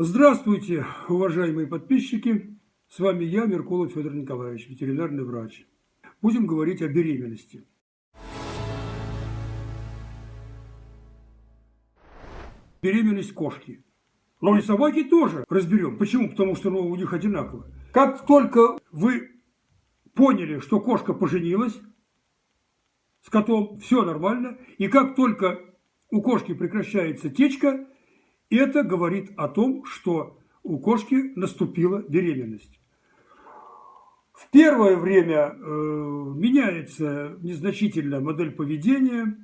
Здравствуйте, уважаемые подписчики! С вами я, Меркулов Федор Николаевич, ветеринарный врач. Будем говорить о беременности. Беременность кошки. Но и собаки тоже разберем. Почему? Потому что ну, у них одинаково. Как только вы поняли, что кошка поженилась с котом, все нормально. И как только у кошки прекращается течка, это говорит о том, что у кошки наступила беременность. В первое время э, меняется незначительно модель поведения,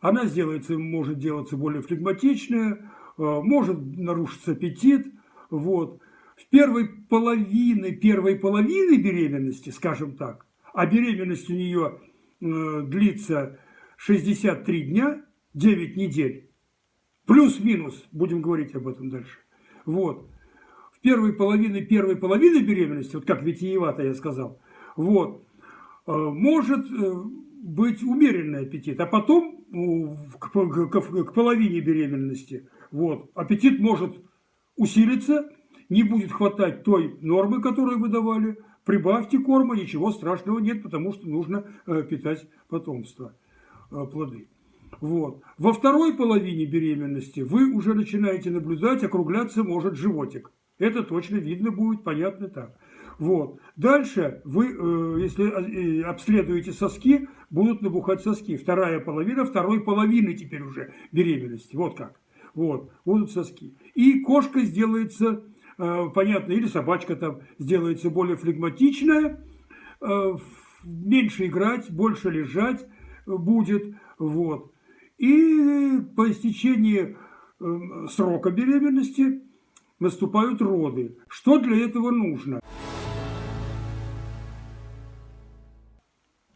она сделается, может делаться более флегматичная, э, может нарушиться аппетит. Вот. В первой половине, первой половины беременности, скажем так, а беременность у нее э, длится 63 дня, 9 недель, плюс-минус, будем говорить об этом дальше. Вот. В первой половине, первой половины беременности, вот как витиевато я сказал, вот, э, может э, быть умеренный аппетит, а потом к, к, к половине беременности вот, аппетит может усилиться, не будет хватать той нормы, которую вы давали, прибавьте корма, ничего страшного нет, потому что нужно э, питать потомство, плоды. Вот. Во второй половине беременности вы уже начинаете наблюдать, округляться может животик. Это точно видно будет, понятно так. Вот. Дальше вы, э, если э, обследуете соски, будут набухать соски. Вторая половина, второй половины теперь уже беременности. Вот как. Вот. Будут соски. И кошка сделается, э, понятно, или собачка там сделается более флегматичная, меньше играть, больше лежать будет. Вот. И по истечении эм, срока беременности наступают роды. Что для этого нужно?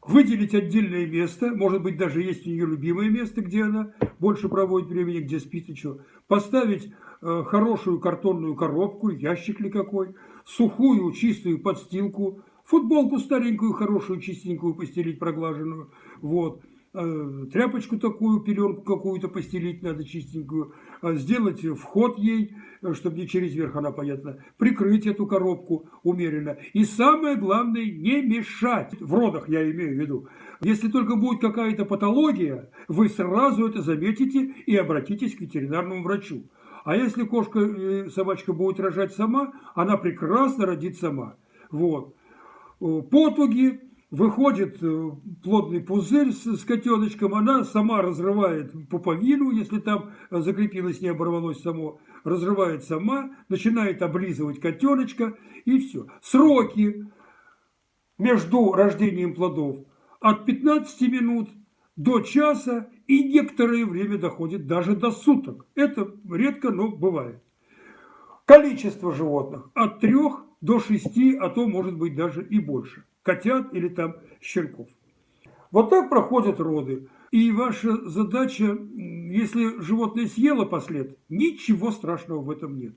Выделить отдельное место, может быть, даже есть у нее любимое место, где она больше проводит времени, где спит и что. Поставить э, хорошую картонную коробку, ящик ли какой, сухую чистую подстилку, футболку старенькую, хорошую, чистенькую постелить, проглаженную. Вот. Э, тряпочку такую, пеленку какую-то постелить надо чистенькую, э, сделать вход ей, э, чтобы не через верх она, понятно, прикрыть эту коробку умеренно. И самое главное, не мешать. В родах я имею в виду. Если только будет какая-то патология, вы сразу это заметите и обратитесь к ветеринарному врачу. А если кошка, собачка будет рожать сама, она прекрасно родит сама. Вот. Потуги, Выходит э, плотный пузырь с, котеночком, она сама разрывает пуповину, если там закрепилось, не оборвалось само, разрывает сама, начинает облизывать котеночка и все. Сроки между рождением плодов от 15 минут до часа и некоторое время доходит даже до суток. Это редко, но бывает. Количество животных от 3 до 6, а то может быть даже и больше котят или там щенков. Вот так проходят роды. И ваша задача, если животное съело послед, ничего страшного в этом нет.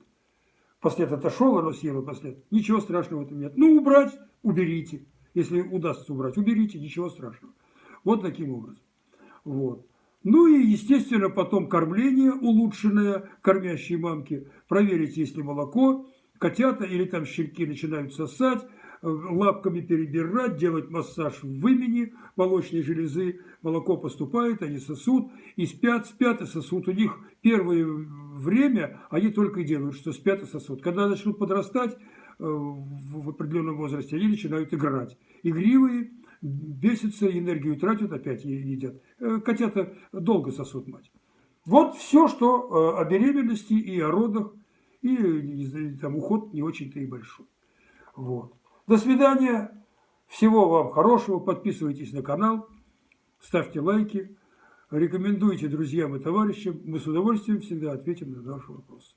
Послед отошел, оно съело послед. Ничего страшного в этом нет. Ну, убрать, уберите. Если удастся убрать, уберите, ничего страшного. Вот таким образом. Вот. Ну и, естественно, потом кормление улучшенное кормящей мамки. Проверить, есть ли молоко. Котята или там щенки начинают сосать лапками перебирать, делать массаж в вымени молочной железы, молоко поступает, они сосут и спят, спят и сосут. У них первое время они только и делают, что спят и сосут. Когда начнут подрастать э, в определенном возрасте, они начинают играть. Игривые, бесятся, энергию тратят, опять едят. Э, котята долго сосут мать. Вот все, что э, о беременности и о родах, и там уход не очень-то и большой. Вот. До свидания. Всего вам хорошего. Подписывайтесь на канал. Ставьте лайки. Рекомендуйте друзьям и товарищам. Мы с удовольствием всегда ответим на ваши вопросы.